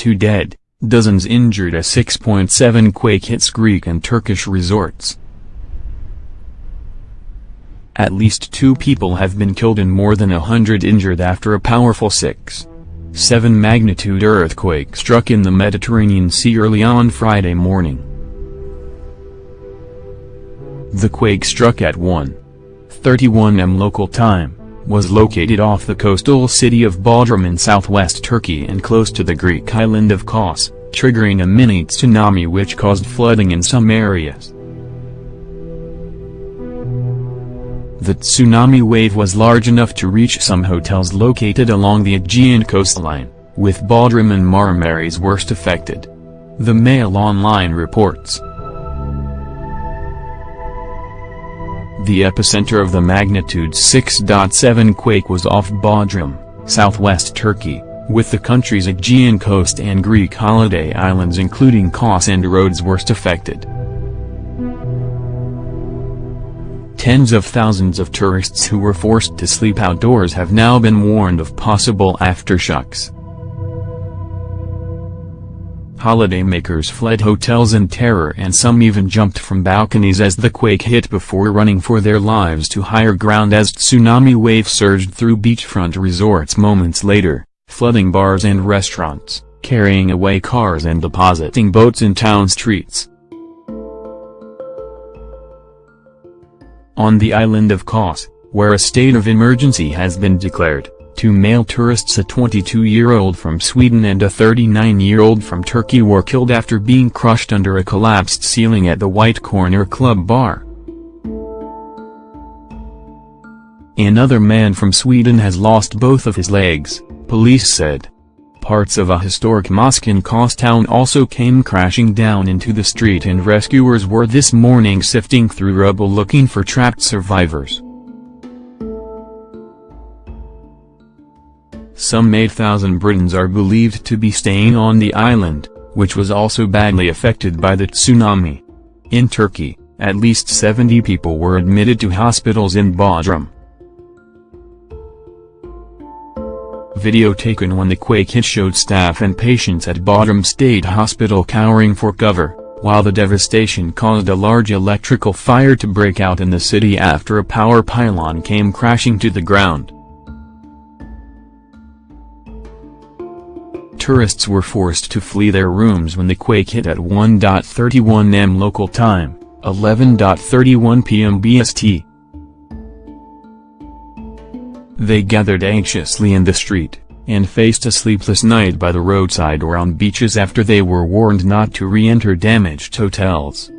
two dead, dozens injured as 6.7 quake hits Greek and Turkish resorts. At least two people have been killed and more than a hundred injured after a powerful 6.7 magnitude earthquake struck in the Mediterranean Sea early on Friday morning. The quake struck at 1:31 am local time, was located off the coastal city of Bodrum in southwest Turkey and close to the Greek island of Kos, triggering a mini tsunami which caused flooding in some areas. The tsunami wave was large enough to reach some hotels located along the Aegean coastline, with Bodrum and Marmaris worst affected. The Mail Online reports. The epicenter of the magnitude 6.7 quake was off Bodrum, southwest Turkey, with the country's Aegean coast and Greek holiday islands including Kos and Rhodes worst affected. Tens of thousands of tourists who were forced to sleep outdoors have now been warned of possible aftershocks. Holidaymakers fled hotels in terror and some even jumped from balconies as the quake hit before running for their lives to higher ground as tsunami wave surged through beachfront resorts moments later, flooding bars and restaurants, carrying away cars and depositing boats in town streets. On the island of Kos, where a state of emergency has been declared, two male tourists a 22-year-old from Sweden and a 39-year-old from Turkey were killed after being crushed under a collapsed ceiling at the White Corner Club bar. Another man from Sweden has lost both of his legs, police said. Parts of a historic mosque in Kos town also came crashing down into the street and rescuers were this morning sifting through rubble looking for trapped survivors. Some 8,000 Britons are believed to be staying on the island, which was also badly affected by the tsunami. In Turkey, at least 70 people were admitted to hospitals in Bodrum. Video taken when the quake hit showed staff and patients at Bodrum State Hospital cowering for cover, while the devastation caused a large electrical fire to break out in the city after a power pylon came crashing to the ground. Tourists were forced to flee their rooms when the quake hit at 1.31 am local time, 11.31 pm BST. They gathered anxiously in the street, and faced a sleepless night by the roadside or on beaches after they were warned not to re-enter damaged hotels.